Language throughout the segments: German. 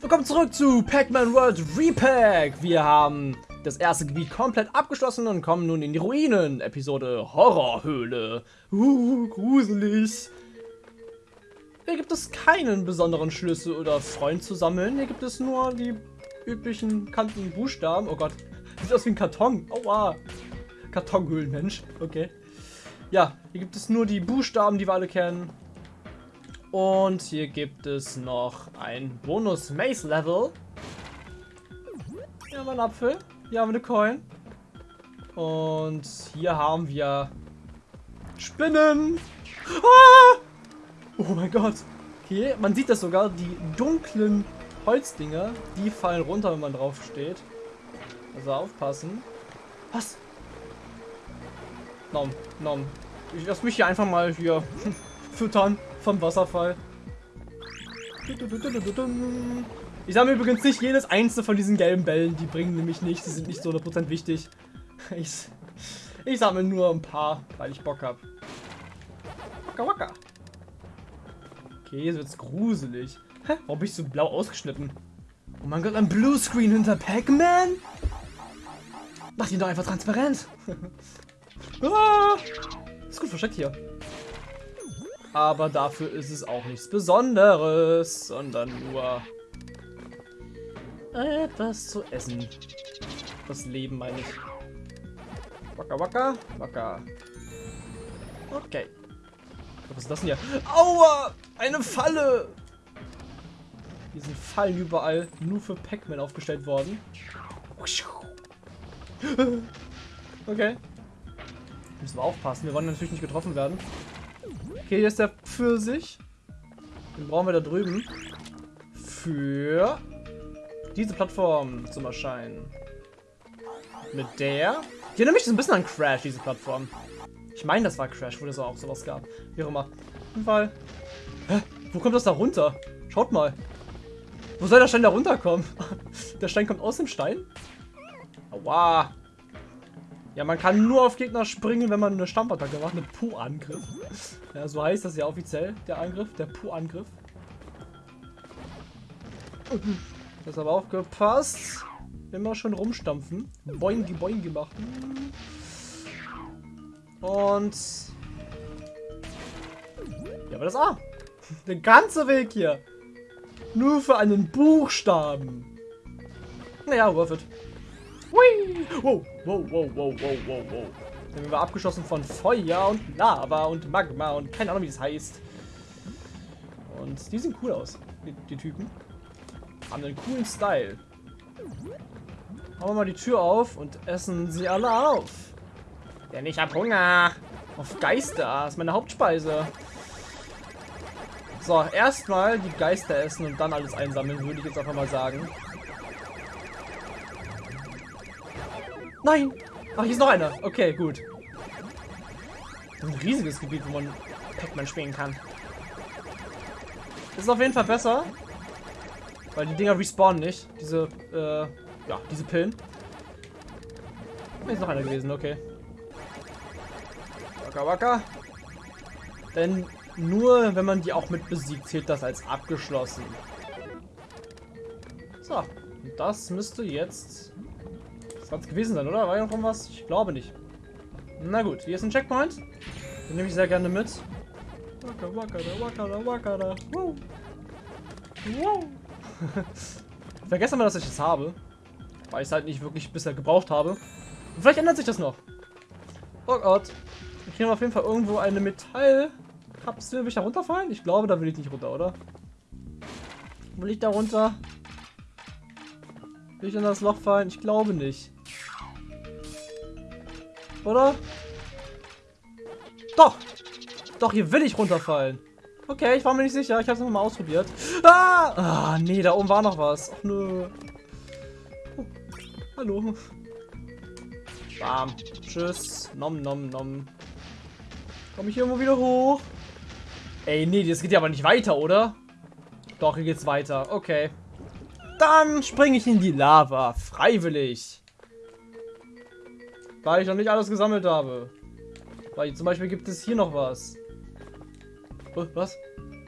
Willkommen zurück zu Pac-Man World Repack. Wir haben das erste Gebiet komplett abgeschlossen und kommen nun in die Ruinen. Episode Horrorhöhle. Uh, gruselig. Hier gibt es keinen besonderen Schlüssel oder Freund zu sammeln. Hier gibt es nur die üblichen kantigen Buchstaben. Oh Gott, sieht aus wie ein Karton. Aua. Kartonhöhlenmensch. Okay. Ja, hier gibt es nur die Buchstaben, die wir alle kennen. Und hier gibt es noch ein Bonus Maze Level. Hier haben wir einen Apfel. Hier haben wir eine Coin. Und hier haben wir Spinnen. Ah! Oh mein Gott. Okay, man sieht das sogar. Die dunklen Holzdinger, die fallen runter, wenn man drauf steht. Also aufpassen. Was? Nom, nom. Ich lass mich hier einfach mal hier füttern vom Wasserfall. Ich sammle übrigens nicht jedes einzelne von diesen gelben Bällen. Die bringen nämlich nichts. Die sind nicht so 100% wichtig. Ich, ich sammle nur ein paar, weil ich Bock habe. Waka waka. Okay, jetzt wird's gruselig. Hä? Warum bin ich so blau ausgeschnitten? Oh mein Gott, ein Bluescreen hinter Pac-Man? Mach ihn doch einfach transparent. ah, ist gut versteckt hier. Aber dafür ist es auch nichts Besonderes, sondern nur etwas zu essen. Das Leben meine ich. Waka waka, waka. Okay. Was ist das denn hier? Aua! Eine Falle! Hier sind Fallen überall nur für Pac-Man aufgestellt worden. Okay. Müssen wir aufpassen. Wir wollen natürlich nicht getroffen werden. Okay, hier ist der Pfirsich. Den brauchen wir da drüben. Für diese Plattform zum Erscheinen. Mit der. Erinnert mich so ein bisschen an Crash, diese Plattform. Ich meine, das war Crash, wo es auch sowas gab. Wie auch immer. Auf jeden Fall. Hä? Wo kommt das da runter? Schaut mal. Wo soll der Stein da runterkommen? der Stein kommt aus dem Stein? Aua. Ja, man kann nur auf Gegner springen, wenn man eine Stampfattacke macht, eine Pu-Angriff. Ja, so heißt das ja offiziell, der Angriff, der Pu-Angriff. Das aber aufgepasst. Immer schon rumstampfen. Boingi boingi machen. Und... Ja, aber das A. Der ganze Weg hier. Nur für einen Buchstaben. Naja, worth it. Hui! Wow, wow, wow, wow, wow, wow, wow. Dann wir abgeschossen von Feuer und Lava und Magma und keine Ahnung, wie das heißt. Und die sehen cool aus, die, die Typen. Haben einen coolen Style. Machen wir mal die Tür auf und essen sie alle auf. Denn ich hab Hunger. Auf Geister. Das ist meine Hauptspeise. So, erstmal die Geister essen und dann alles einsammeln, würde ich jetzt einfach mal sagen. Nein! Ach, hier ist noch einer. Okay, gut. Ein riesiges Gebiet, wo man Pac-Man spielen kann. Ist auf jeden Fall besser. Weil die Dinger respawnen nicht. Diese, äh, ja, diese Pillen. Hier ist noch einer gewesen, okay. Waka waka. Denn nur wenn man die auch mit besiegt, zählt das als abgeschlossen. So, das müsste jetzt das es gewesen sein, oder? War ja noch irgendwas? Ich glaube nicht. Na gut, hier ist ein Checkpoint. Den nehme ich sehr gerne mit. Waka, waka, da, waka, da, waka, da. Wow. Wow. Vergessen wir, dass ich das habe. Weil ich es halt nicht wirklich bisher gebraucht habe. Und vielleicht ändert sich das noch. Oh Gott. Ich kriege auf jeden Fall irgendwo eine Metallkapsel. Will ich da runterfallen? Ich glaube, da will ich nicht runter, oder? Will ich da runter? Will ich in das Loch fallen? Ich glaube nicht. Oder? Doch! Doch, hier will ich runterfallen. Okay, ich war mir nicht sicher. Ich habe es nochmal ausprobiert. Ah! ah! nee, da oben war noch was. Ach, nö. Oh, hallo. Bam. Tschüss. Nom, nom, nom. Komme ich hier irgendwo wieder hoch? Ey, nee, das geht ja aber nicht weiter, oder? Doch, hier geht's weiter. Okay. Dann springe ich in die Lava. Freiwillig. Weil ich noch nicht alles gesammelt habe. Weil zum Beispiel gibt es hier noch was. Oh, was?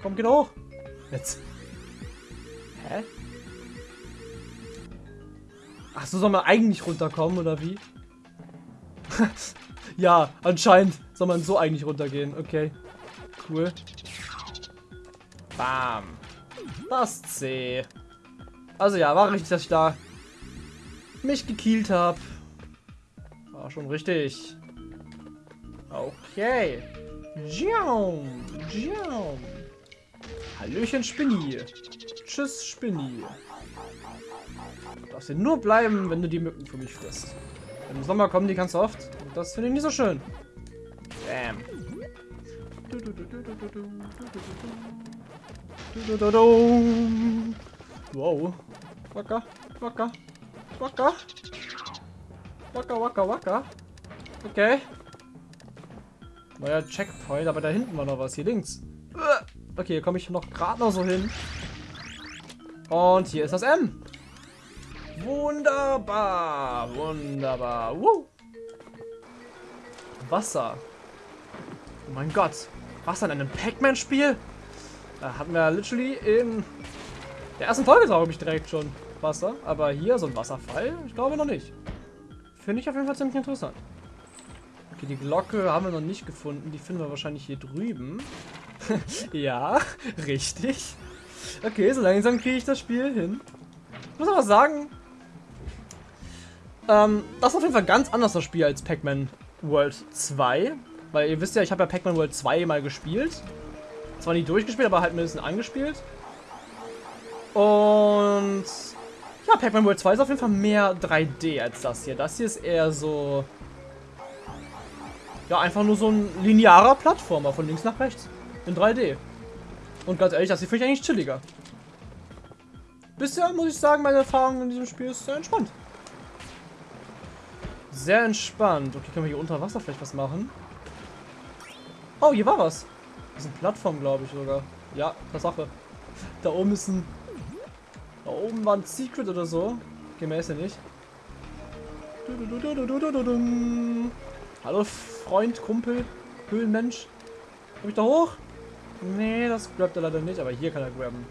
Komm, geht hoch. Jetzt. Hä? Ach so, soll man eigentlich runterkommen, oder wie? ja, anscheinend soll man so eigentlich runtergehen. Okay. Cool. Bam. Das C. Also ja, war richtig, dass ich da mich gekillt habe. War schon richtig. Okay. Jiaum, Jiaum. Hallöchen, Spinni. Tschüss, Spinni. Du darfst hier nur bleiben, wenn du die Mücken für mich frisst. Im Sommer kommen die ganz oft. Und das finde ich nicht so schön. Bam. Wow. Wacker, wacker, wacker. Wacker, wacker, wacker. Okay. Neuer Checkpoint, aber da hinten war noch was. Hier links. Okay, hier komme ich noch gerade noch so hin. Und hier ist das M. Wunderbar, wunderbar. Woo. Wasser. Oh mein Gott. Wasser in einem Pac-Man-Spiel? Da hatten wir literally in der ersten Folge, glaube ich, direkt schon Wasser. Aber hier so ein Wasserfall? Ich glaube noch nicht. Finde ich auf jeden Fall ziemlich interessant. Okay, die Glocke haben wir noch nicht gefunden. Die finden wir wahrscheinlich hier drüben. ja, richtig. Okay, so langsam kriege ich das Spiel hin. Ich muss aber sagen, ähm, das ist auf jeden Fall ganz anders das Spiel als Pac-Man World 2. Weil ihr wisst ja, ich habe ja Pac-Man World 2 mal gespielt. Zwar nicht durchgespielt, aber halt ein bisschen angespielt. Und ja, Pac-Man World 2 ist auf jeden Fall mehr 3D als das hier. Das hier ist eher so... Ja, einfach nur so ein linearer Plattformer von links nach rechts. In 3D. Und ganz ehrlich, das hier finde ich eigentlich chilliger. Bisher muss ich sagen, meine Erfahrung in diesem Spiel ist sehr entspannt. Sehr entspannt. Okay, können wir hier unter Wasser vielleicht was machen? Oh, hier war was. Das ist eine Plattform, glaube ich sogar. Ja, Tatsache. Da oben ist ein... Da oben war ein Secret oder so. Ist ja nicht. Hallo, Freund, Kumpel, Höhlenmensch. Komm ich da hoch? Nee, das grabt er leider nicht, aber hier kann er grabben.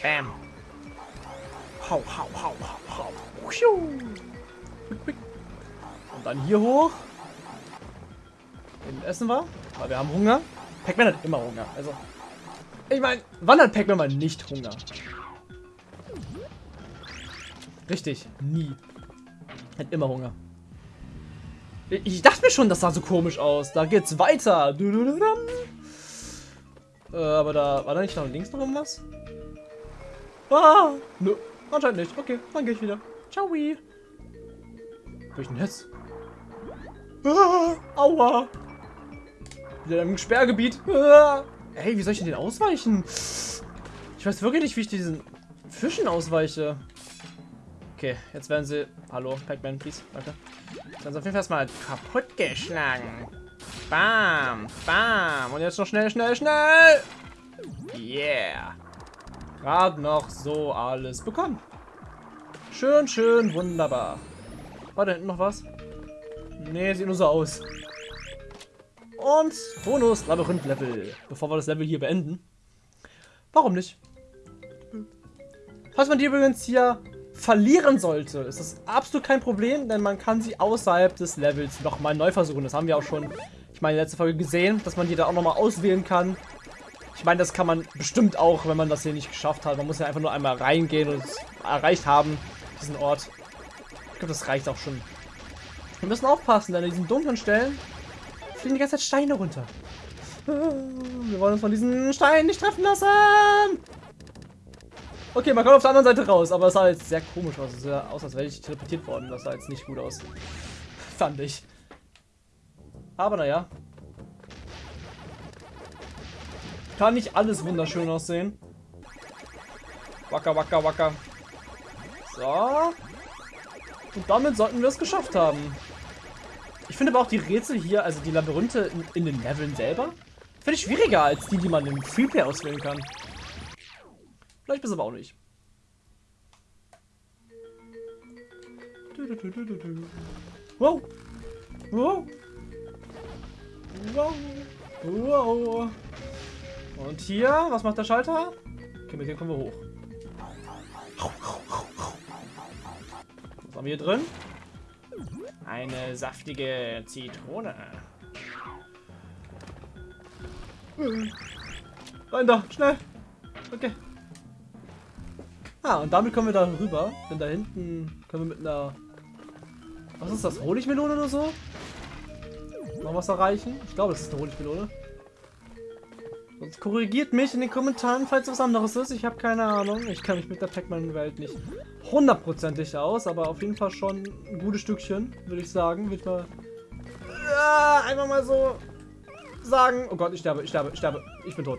Bam. Hau, hau, hau, hau, hau. Und dann hier hoch. Eben essen wir. Aber wir haben Hunger. Pac-Man hat immer Hunger. Also, ich meine, wann hat Pac-Man mal nicht Hunger? Richtig, nie. Hat immer Hunger. Ich dachte mir schon, das sah so komisch aus. Da geht's weiter. Äh, aber da war da nicht noch links noch irgendwas? Ah, nö, anscheinend nicht. Okay, dann gehe ich wieder. Ciao. Wo ich denn jetzt? Ah, aua. Wieder im Sperrgebiet. Ah. Ey, wie soll ich denn den ausweichen? Ich weiß wirklich nicht, wie ich diesen Fischen ausweiche. Okay, jetzt werden sie... Hallo, Pac-Man, please. Danke. Jetzt werden sie auf jeden Fall erstmal kaputt geschlagen. Bam, bam. Und jetzt noch schnell, schnell, schnell. Yeah. Gerade noch so alles bekommen. Schön, schön, wunderbar. War da hinten noch was? Nee, sieht nur so aus. Und Bonus Labyrinth-Level. Bevor wir das Level hier beenden. Warum nicht? Falls man die übrigens hier verlieren sollte, ist das absolut kein Problem, denn man kann sie außerhalb des Levels nochmal neu versuchen. Das haben wir auch schon, ich meine, letzte Folge gesehen, dass man die da auch nochmal auswählen kann. Ich meine, das kann man bestimmt auch, wenn man das hier nicht geschafft hat. Man muss ja einfach nur einmal reingehen und es erreicht haben, diesen Ort. Ich glaube, das reicht auch schon. Wir müssen aufpassen, denn an diesen dunklen Stellen fliegen die ganze Zeit Steine runter. Wir wollen uns von diesen Steinen nicht treffen lassen. Okay, man kommt auf der anderen Seite raus, aber es sah jetzt sehr komisch aus. Es sah aus, als wäre ich teleportiert worden. Das sah jetzt nicht gut aus. Fand ich. Aber naja. Kann nicht alles wunderschön aussehen. Wacker, wacker, wacker. So. Und damit sollten wir es geschafft haben. Ich finde aber auch die Rätsel hier, also die Labyrinthe in, in den Leveln selber, finde ich schwieriger als die, die man im Freeplay auswählen kann. Vielleicht bis aber auch nicht. Wow. Wow. Wow. Wow. Und hier, was macht der Schalter? Okay, mit dem kommen wir hoch. haben wir hier drin? Eine saftige Zitrone. Rein da, schnell. Okay. Ah, und damit kommen wir da rüber. Denn da hinten können wir mit einer... Was ist das? Honigmelone oder so? Noch was erreichen? Ich glaube, das ist eine Honigmelone. Sonst korrigiert mich in den Kommentaren, falls was anderes ist. Ich habe keine Ahnung. Ich kann mich mit der Pac-Man-Welt nicht hundertprozentig aus, aber auf jeden Fall schon ein gutes Stückchen, würde ich sagen. Würde mal ja, einfach mal so sagen. Oh Gott, ich sterbe, ich sterbe, ich sterbe. Ich bin tot.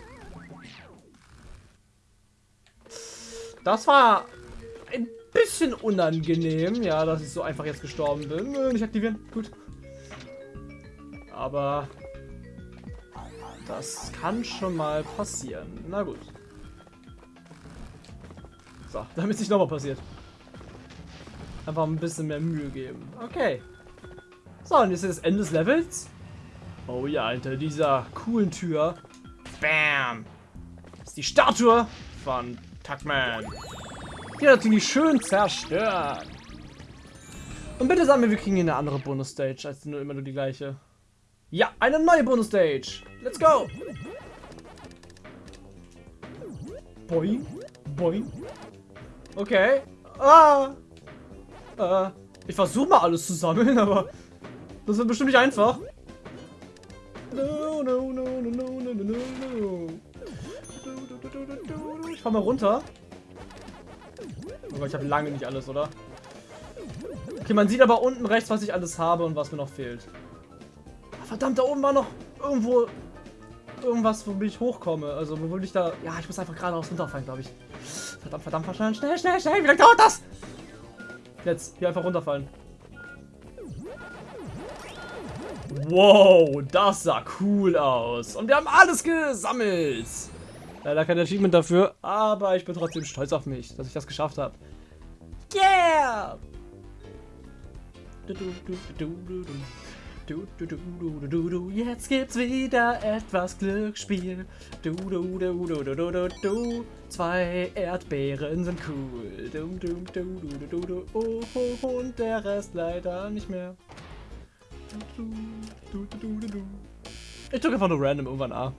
Das war ein bisschen unangenehm, ja, dass ich so einfach jetzt gestorben bin. Nicht aktivieren, gut. Aber das kann schon mal passieren. Na gut. So, damit es nicht nochmal passiert. Einfach ein bisschen mehr Mühe geben. Okay. So, und jetzt ist das Ende des Levels. Oh ja, hinter dieser coolen Tür. Bam! ist die Statue von Tuckman. Die hat natürlich schön zerstört. Und bitte sagen wir, wir kriegen hier eine andere Bonus-Stage, als nur immer nur die gleiche. Ja, eine neue Bonus-Stage. Let's go. Boing. Boing. Okay. Ah. Äh, ich versuche mal alles zu sammeln, aber das wird bestimmt nicht einfach. No, no, no, no, no, no, no, no. Fahr mal runter. Aber ich habe lange nicht alles, oder? Okay, man sieht aber unten rechts, was ich alles habe und was mir noch fehlt. Verdammt, da oben war noch irgendwo irgendwas, womit ich hochkomme. Also, wo ich da... Ja, ich muss einfach geradeaus runterfallen, glaube ich. Verdammt, verdammt, verdammt, schnell, schnell, schnell. Wie lange dauert das? Jetzt, hier einfach runterfallen. Wow, das sah cool aus. Und wir haben alles gesammelt. Leider kein Achievement dafür, aber ich bin trotzdem stolz auf mich, dass ich das geschafft habe. Yeah! Jetzt gibt's wieder etwas Glücksspiel. Du, du, du, du, du, du, du, du. Zwei Erdbeeren sind cool. Du, du, du, du, du, du, oh, oh, und der Rest leider nicht mehr. Ich drücke einfach nur random irgendwann A.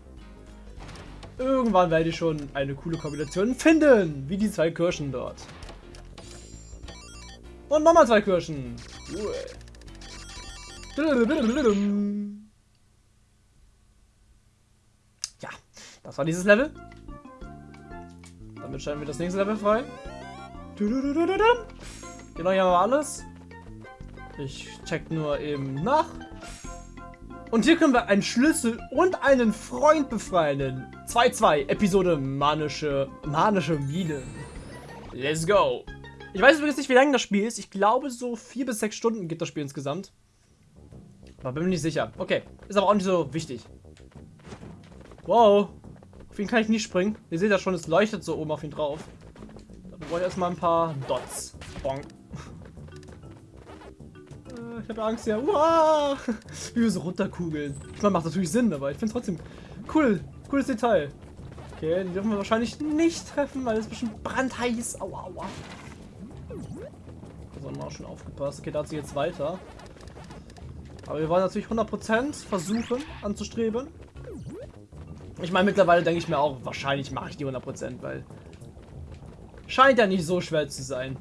Irgendwann werde ich schon eine coole Kombination finden, wie die zwei Kirschen dort. Und nochmal zwei Kirschen. Ja, das war dieses Level. Damit stellen wir das nächste Level frei. Genau, hier haben wir alles. Ich check nur eben nach. Und hier können wir einen Schlüssel und einen Freund befreien. 2-2, Episode Manische, Manische Minen. Let's go. Ich weiß übrigens nicht, wie lange das Spiel ist. Ich glaube, so 4 bis 6 Stunden gibt das Spiel insgesamt. Aber bin mir nicht sicher. Okay, ist aber auch nicht so wichtig. Wow. Auf ihn kann ich nicht springen. Ihr seht ja schon, es leuchtet so oben auf ihn drauf. Da brauche ich erstmal ein paar Dots. Bonk. Ich habe Angst ja. Uah! Wie wir so runterkugeln. Ich meine, macht natürlich Sinn, aber ich finde es trotzdem cool. Cooles Detail. Okay, die dürfen wir wahrscheinlich nicht treffen, weil es bestimmt brandheiß. Aua, aua. Da haben wir auch schon aufgepasst. Okay, da hat sie jetzt weiter. Aber wir wollen natürlich 100% versuchen anzustreben. Ich meine, mittlerweile denke ich mir auch, wahrscheinlich mache ich die 100%, weil scheint ja nicht so schwer zu sein.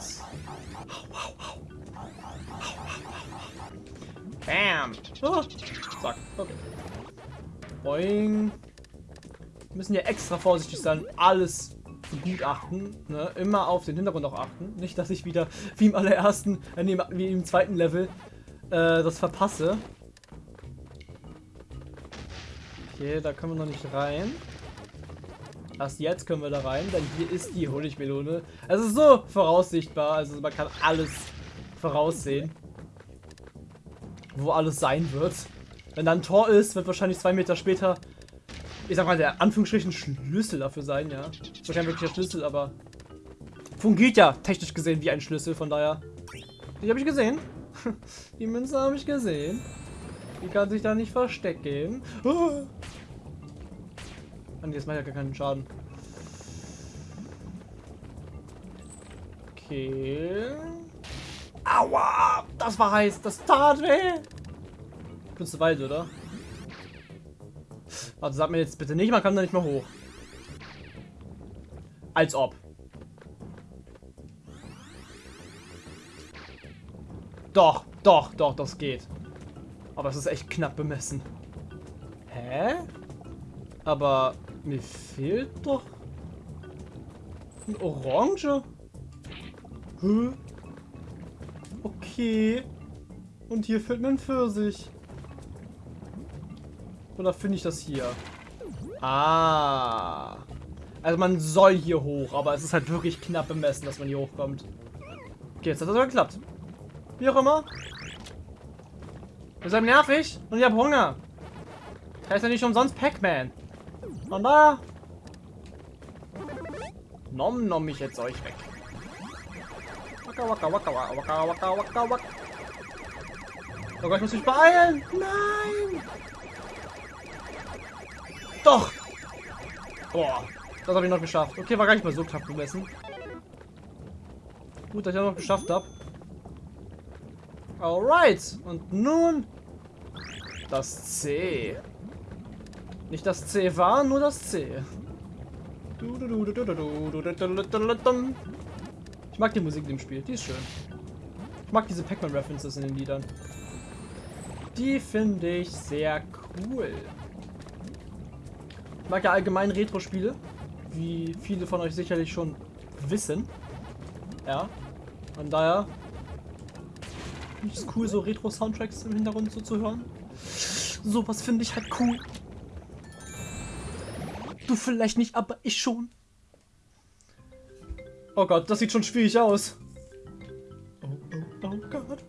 Weiß. Bam! Oh. Zack, okay. Boing. Wir müssen ja extra vorsichtig sein, alles begutachten. Ne? Immer auf den Hintergrund auch achten. Nicht, dass ich wieder wie im allerersten, äh, wie im zweiten Level äh, das verpasse. Okay, da können wir noch nicht rein. Erst jetzt können wir da rein, denn hier ist die Honigmelone. Es ist so voraussichtbar, also man kann alles voraussehen. Wo alles sein wird. Wenn da ein Tor ist, wird wahrscheinlich zwei Meter später ich sag mal, der Anführungsstrichen Schlüssel dafür sein, ja. Ist kein wirklicher Schlüssel, aber fungiert ja technisch gesehen wie ein Schlüssel, von daher. Die habe ich gesehen. Die Münze habe ich gesehen. Die kann sich da nicht verstecken. Oh. Und jetzt macht ja gar keinen Schaden. Okay. Aua! Das war heiß. Das tat weh. Zu weit, oder? Also sag mir jetzt bitte nicht, man kann da nicht mehr hoch. Als ob. Doch, doch, doch, das geht. Aber es ist echt knapp bemessen. Hä? Aber mir fehlt doch ein Orange. Hä? Okay. Und hier fehlt mir ein Pfirsich. Oder finde ich das hier? Ah. Also man soll hier hoch, aber es ist halt wirklich knapp bemessen, dass man hier hochkommt. Okay, jetzt hat das aber geklappt. Wie auch immer. Ihr seid nervig und ich habe Hunger. Heißt ja nicht umsonst Pac-Man. Von daher. Nom nom ich jetzt euch weg. Waka waka waka waka waka waka waka. Oh Gott, ich muss mich beeilen. Nein. Doch. Boah. Das habe ich noch geschafft. Okay, war gar nicht mal so knapp bemessen. Gut, dass ich das noch geschafft habe. Alright. Und nun das C. Nicht das C war, nur das C. Ich mag die Musik in dem Spiel, die ist schön. Ich mag diese Pac-Man-References in den Liedern. Die finde ich sehr cool. Ich mag ja allgemein Retro-Spiele, wie viele von euch sicherlich schon wissen. Ja, von daher finde ich es cool, so Retro-Soundtracks im Hintergrund so zu hören. Sowas finde ich halt cool. Du vielleicht nicht, aber ich schon. Oh Gott, das sieht schon schwierig aus. Oh, oh, oh Gott.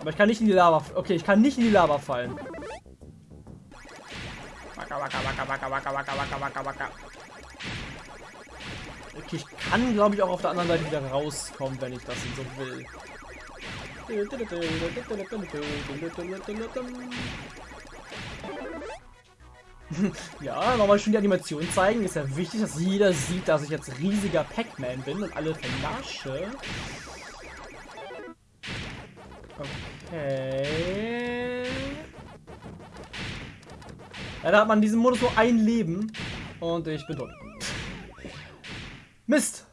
Aber ich kann nicht in die Lava... Okay, ich kann nicht in die Lava fallen. Okay, ich kann, glaube ich, auch auf der anderen Seite wieder rauskommen, wenn ich das so will. ja, nochmal schon die Animation zeigen. Ist ja wichtig, dass jeder sieht, dass ich jetzt riesiger Pac-Man bin und alle vernasche. Okay. Ja, da hat man in diesem Modus nur ein Leben. Und ich bin tot. Mist!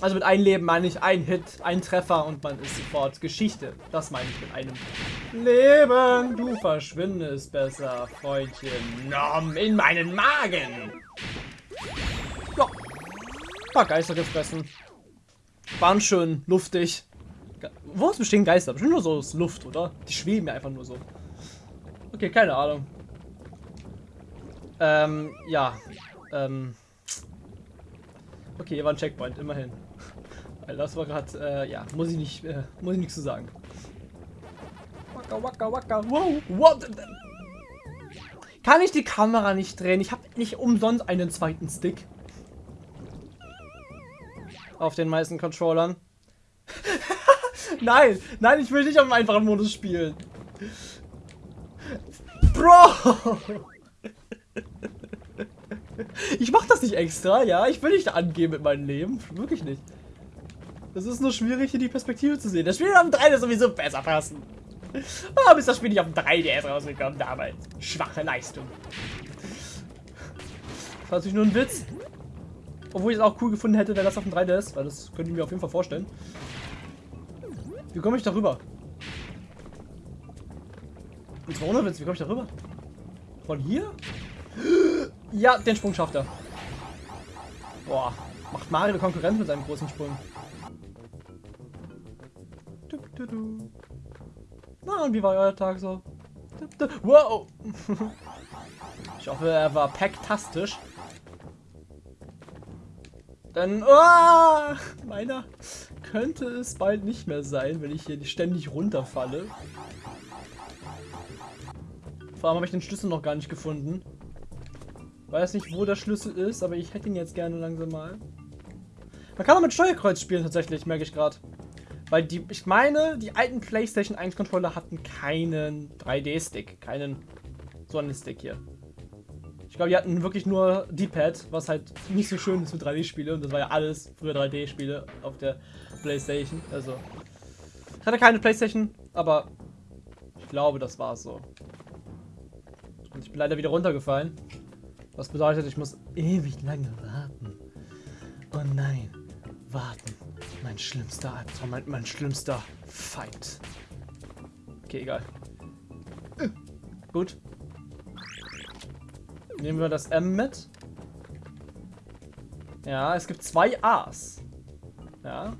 Also mit einem Leben meine ich ein Hit, ein Treffer und man ist sofort Geschichte. Das meine ich mit einem Leben. Du verschwindest besser, Freundchen. Nom in meinen Magen. Ja. Paar Geister gefressen. Waren schön luftig. Wo ist bestehen Geister? Bestimmt nur so Luft, oder? Die schweben ja einfach nur so. Okay, keine Ahnung. Ähm, ja. Ähm. Okay, hier war ein Checkpoint, immerhin. Weil das war gerade, äh, ja, muss ich nicht, äh, muss ich nichts zu sagen. Waka, waka, waka, wow, what? Kann ich die Kamera nicht drehen? Ich habe nicht umsonst einen zweiten Stick. Auf den meisten Controllern. nein, nein, ich will nicht auf dem einfachen Modus spielen. Bro! Ich mach das nicht extra, ja. Ich will nicht angeben mit meinem Leben. Wirklich nicht. Es ist nur schwierig, hier die Perspektive zu sehen. Das Spiel dem 3 ist sowieso besser passen. Ah, bis das Spiel nicht auf dem 3DS rausgekommen damals. Schwache Leistung. Das war natürlich nur ein Witz. Obwohl ich es auch cool gefunden hätte, wenn das auf dem 3DS, weil das könnte ich mir auf jeden Fall vorstellen. Wie komme ich da rüber? Und zwar ohne Witz, wie komme ich da rüber? Von hier? Ja, den Sprung schafft er. Boah, macht Mario Konkurrenz mit seinem großen Sprung. Na, und wie war euer Tag so? Wow! Ich hoffe, er war packtastisch. Denn, oh, meiner könnte es bald nicht mehr sein, wenn ich hier ständig runterfalle. Vor allem habe ich den Schlüssel noch gar nicht gefunden. Weiß nicht, wo der Schlüssel ist, aber ich hätte ihn jetzt gerne langsam mal. Man kann auch mit Steuerkreuz spielen tatsächlich, merke ich gerade. Weil die, ich meine, die alten PlayStation 1 Controller hatten keinen 3D-Stick, keinen so einen Stick hier. Ich glaube, die hatten wirklich nur D-Pad, was halt nicht so schön ist für 3D-Spiele. Und das war ja alles früher 3D-Spiele auf der Playstation. Also, ich hatte keine Playstation, aber ich glaube, das war so. Und ich bin leider wieder runtergefallen. Was bedeutet, ich muss ewig lange warten. Oh nein, warten. Mein schlimmster Albtraum, mein, mein schlimmster Feind. Okay, egal. Gut. Nehmen wir das M mit. Ja, es gibt zwei A's. Ja.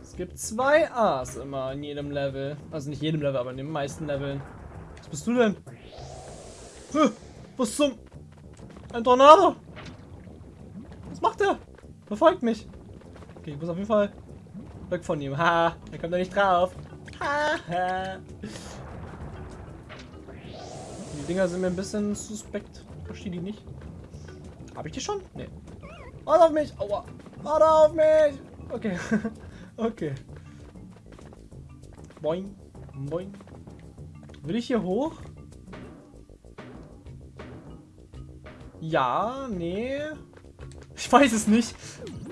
Es gibt zwei A's immer in jedem Level. Also nicht jedem Level, aber in den meisten Leveln. Was bist du denn? Was zum... Ein Tornado! Was macht er? Verfolgt mich. Okay, ich muss auf jeden Fall weg von ihm. Ha, er kommt da nicht drauf. Ha, ha. Die Dinger sind mir ein bisschen suspekt. Verstehe die nicht. Habe ich die schon? Nee. Warte auf mich! Aua! Warte auf mich! Okay. okay. Boing. Boing. Will ich hier hoch? Ja, nee. Ich weiß es nicht.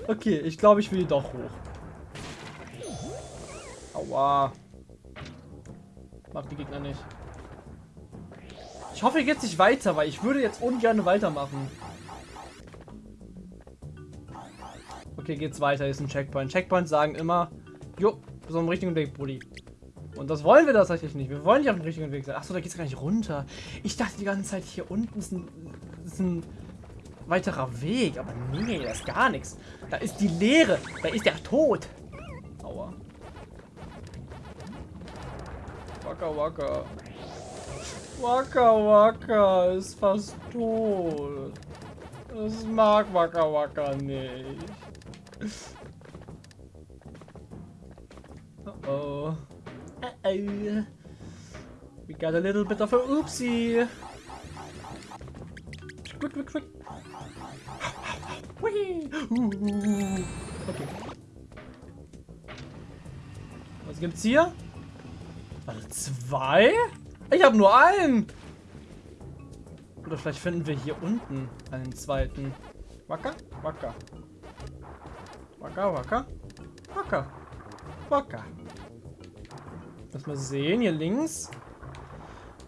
Okay, ich glaube, ich will doch hoch. Aua. Mag die Gegner nicht. Ich hoffe, hier geht nicht weiter, weil ich würde jetzt ungern weitermachen. Okay, geht's weiter. Hier ist ein Checkpoint. Checkpoints sagen immer, jo, so im richtigen Weg, Bulli. Und das wollen wir tatsächlich nicht. Wir wollen nicht auf dem richtigen Weg sein. Achso, da geht's gar nicht runter. Ich dachte die ganze Zeit, hier unten ist ein, ist ein weiterer Weg. Aber nee, da ist gar nichts. Da ist die Leere. Da ist der Tod. Aua. Waka waka. Waka Waka ist fast tot. Das mag Waka Waka nicht. Uh oh. Uh oh. We got a little bit of a oopsie. Quick, quick, quick. Okay. Was gibt's hier? Warte, zwei? Ich habe nur einen. Oder vielleicht finden wir hier unten einen zweiten. Wacker? Wacker. Wacker, wacker. Wacker. Wacker. Lass mal sehen, hier links.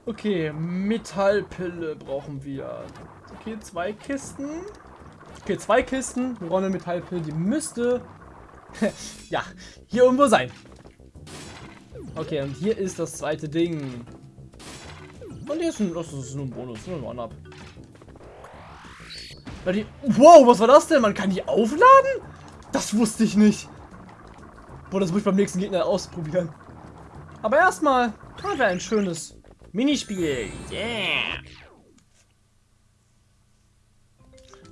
Okay, Metallpille brauchen wir. Okay, zwei Kisten. Okay, zwei Kisten. Eine Metallpille, die müsste... ja, hier irgendwo sein. Okay, und hier ist das zweite Ding. Und hier ist ein, das ist nur ein Bonus, nur ein One-Up. Wow, was war das denn? Man kann die aufladen? Das wusste ich nicht. Boah, das muss ich beim nächsten Gegner ausprobieren. Aber erstmal haben wir ein schönes Minispiel. Yeah.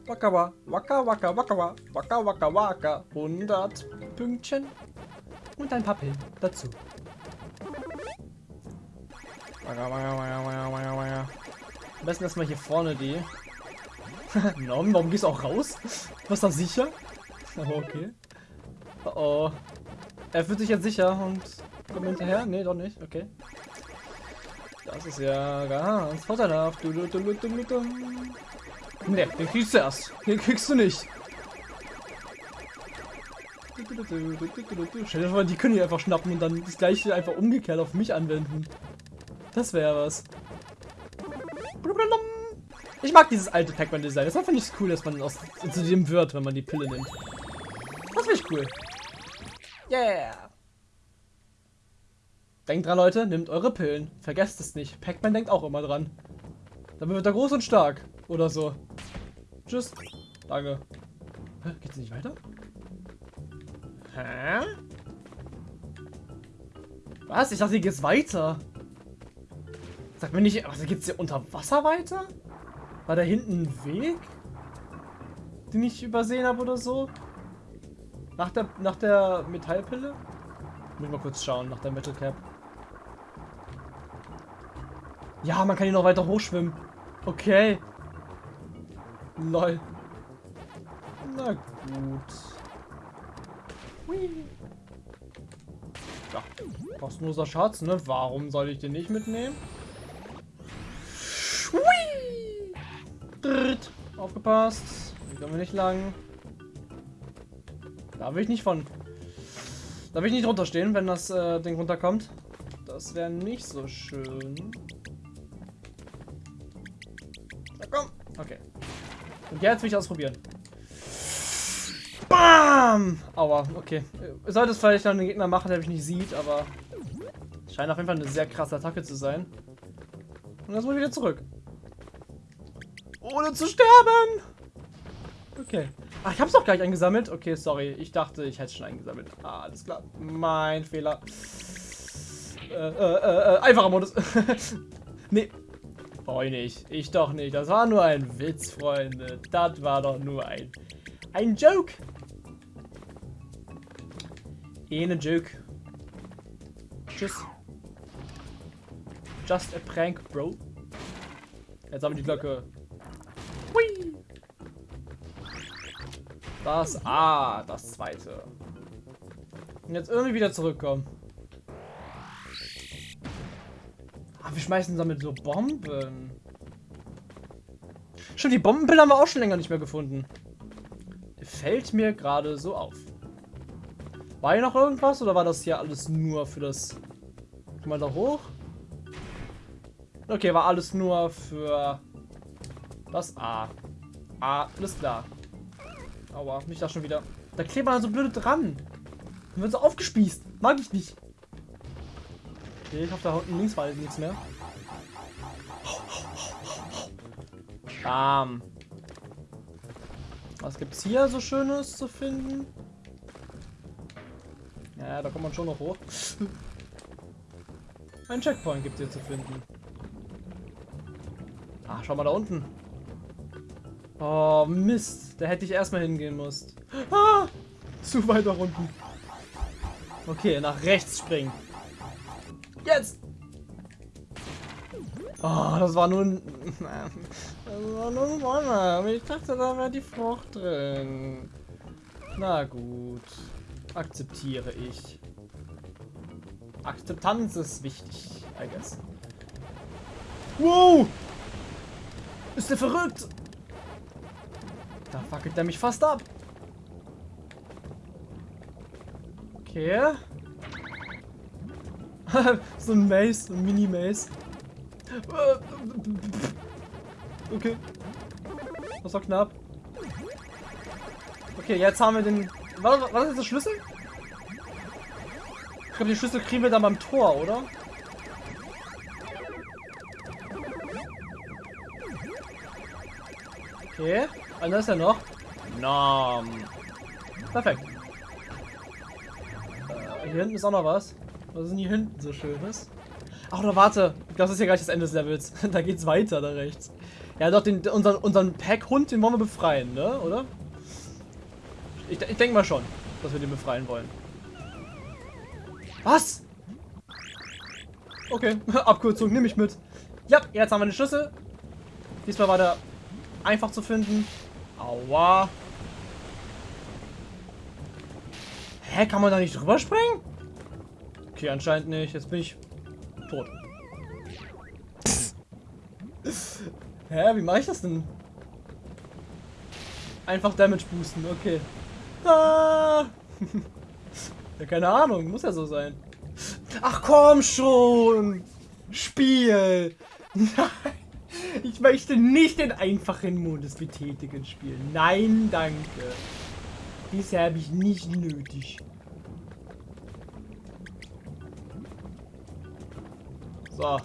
Waka waka waka waka waka waka waka 100 Pünktchen und ein paar Pillen dazu. Am besten erstmal hier vorne die. Norm, warum gehst du auch raus? Was da sicher? Aber okay. Oh, oh. Er fühlt sich jetzt sicher und kommt hinterher? Nee, doch nicht. Okay. Das ist ja ganz vorteilhaft. Du, du, du, du, du, Ne, den kriegst du erst. Den kriegst du nicht. Stell dir vor, die können hier einfach schnappen und dann das gleiche einfach umgekehrt auf mich anwenden. Das wäre was. Ich mag dieses alte Pac-Man-Design. Das finde ich cool, dass man aus, zu dem wird, wenn man die Pille nimmt. Das finde ich cool. Yeah. Denkt dran, Leute, nehmt eure Pillen. Vergesst es nicht. Pac-Man denkt auch immer dran. Dann wird er groß und stark. Oder so. Tschüss. Danke. Hä? Geht's nicht weiter? Hä? Was? Ich dachte, hier geht's weiter. Sag mir nicht, was geht's hier unter Wasser weiter? War da hinten ein Weg? Den ich übersehen habe oder so? Nach der, nach der Metallpille? Muss ich mal kurz schauen, nach der Metal Cap. Ja, man kann hier noch weiter hochschwimmen. Okay. Lol. Na gut. Hui. Ja, kostenloser Schatz, ne? Warum soll ich den nicht mitnehmen? Aufgepasst. Hier kommen wir nicht lang. Da will ich nicht von. Da will ich nicht runterstehen, wenn das äh, Ding runterkommt. Das wäre nicht so schön. Und jetzt will ich ausprobieren. Bam! Aua, okay. Sollte es vielleicht noch einen Gegner machen, der mich nicht sieht, aber scheint auf jeden Fall eine sehr krasse Attacke zu sein. Und jetzt muss ich wieder zurück. Ohne zu sterben! Okay. Ach, ich hab's doch gleich eingesammelt. Okay, sorry. Ich dachte, ich hätte es schon eingesammelt. Ah, alles klar. Mein Fehler. Äh, äh, äh, einfacher Modus. nee. Brauche ich nicht. Ich doch nicht. Das war nur ein Witz, Freunde. Das war doch nur ein, ein Joke. Eine Joke. Tschüss. Just a prank, bro. Jetzt haben wir die Glocke. Hui. Das Ah, das zweite. Und jetzt irgendwie wieder zurückkommen. Ah, wir schmeißen damit so Bomben. Stimmt, die Bombenpille haben wir auch schon länger nicht mehr gefunden. Fällt mir gerade so auf. War hier noch irgendwas oder war das hier alles nur für das... Guck mal da hoch. Okay, war alles nur für das A. A, alles klar. Aua, mich da schon wieder. Da klebt man so blöde dran. Dann wird so aufgespießt. Mag ich nicht. Okay, ich hoffe, da unten links war nichts mehr. Bam. Was gibt's hier so Schönes zu finden? Ja, da kommt man schon noch hoch. Ein Checkpoint gibt es hier zu finden. Ach, schau mal da unten. Oh, Mist. Da hätte ich erstmal hingehen müsst. Ah, zu weit da unten. Okay, nach rechts springen. Jetzt! Oh, das war nur ein... Das war nur ein Wonne. Ich dachte, da wäre die Frucht drin. Na gut. Akzeptiere ich. Akzeptanz ist wichtig, I guess. Wow! Ist der verrückt? Da fackelt der mich fast ab. Okay. so ein Maze, ein Mini-Maze. Okay. Das war knapp. Okay, jetzt haben wir den... War, war das jetzt der Schlüssel? Ich glaube, die Schlüssel kriegen wir dann beim Tor, oder? Okay. Einer ist ja noch. Nom. Perfekt. Äh, hier hinten ist auch noch was. Was ist denn hier hinten so schönes? Ach, oder warte. Das ist ja gleich das Ende des Levels. da geht's weiter, da rechts. Ja, doch, den, unseren, unseren Pack-Hund, den wollen wir befreien, ne? Oder? Ich, ich denke mal schon, dass wir den befreien wollen. Was? Okay, Abkürzung nehme ich mit. Ja, jetzt haben wir den Schlüssel. Diesmal war der einfach zu finden. Aua. Hä, kann man da nicht drüber springen? Okay, anscheinend nicht. Jetzt bin ich tot. Hä, wie mache ich das denn? Einfach Damage boosten, okay. Ah. ja, keine Ahnung, muss ja so sein. Ach komm schon! Spiel! Nein! Ich möchte nicht den einfachen Modus betätigen spielen. Nein, danke. Bisher habe ich nicht nötig. So.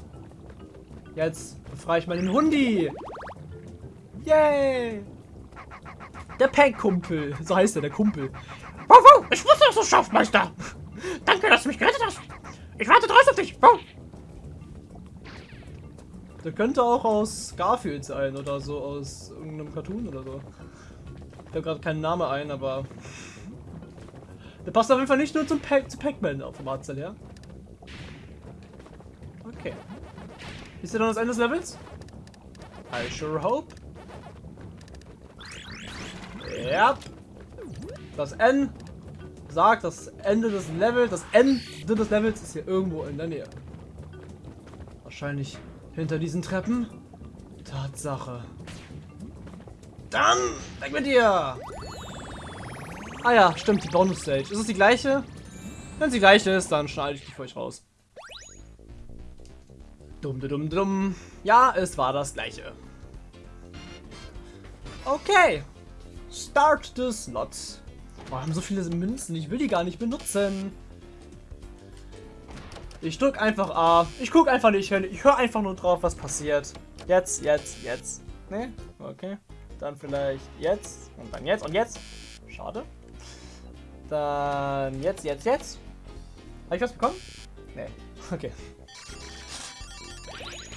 Jetzt befreie ich meinen Hundi. Yay! Der Pack-Kumpel. So heißt er, der Kumpel. Wow, wow, ich wusste, dass du es schaffst, Meister. Danke, dass du mich gerettet hast. Ich warte drauf auf dich. Wow. Der könnte auch aus Garfield sein oder so aus irgendeinem Cartoon oder so. Ich habe gerade keinen Namen ein, aber der passt auf jeden Fall nicht nur zum Pac zu Pac-Man auf dem Arzel, ja? Okay. Ist der dann das Ende des Levels? I sure hope. Ja. Das N sagt, das Ende des Levels, das Ende des Levels ist hier irgendwo in der Nähe. Wahrscheinlich hinter diesen Treppen? Tatsache. Dann weg mit dir! Ah ja, stimmt, die Bonus-Stage. Ist es die gleiche? Wenn sie gleich ist, dann schneide ich die für euch raus. Dumm, dumm, dumm. Ja, es war das gleiche. Okay. Start the slots. Wir haben so viele Münzen. Ich will die gar nicht benutzen. Ich drück einfach A. Ich guck einfach nicht hin. Ich höre einfach nur drauf, was passiert. Jetzt, jetzt, jetzt. Ne? Okay. Dann vielleicht jetzt. Und dann jetzt. Und jetzt. Schade. Dann jetzt, jetzt, jetzt. Habe ich was bekommen? Nee. Okay.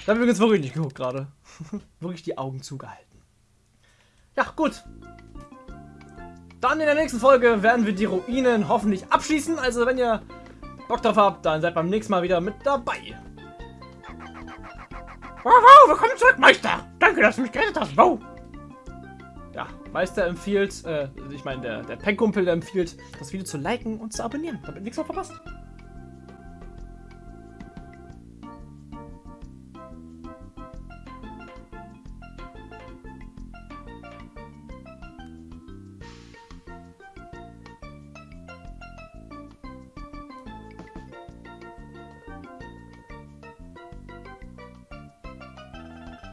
Da habe ich übrigens wirklich nicht geguckt gerade. wirklich die Augen zugehalten. Ja, gut. Dann in der nächsten Folge werden wir die Ruinen hoffentlich abschließen. Also wenn ihr Bock drauf habt, dann seid beim nächsten Mal wieder mit dabei. Wow, wow, willkommen zurück, Meister. Danke, dass du mich gerettet hast. Wow. Ja, Meister empfiehlt, äh, ich meine, der, der Pen-Kumpel empfiehlt, das Video zu liken und zu abonnieren, damit nichts mehr verpasst.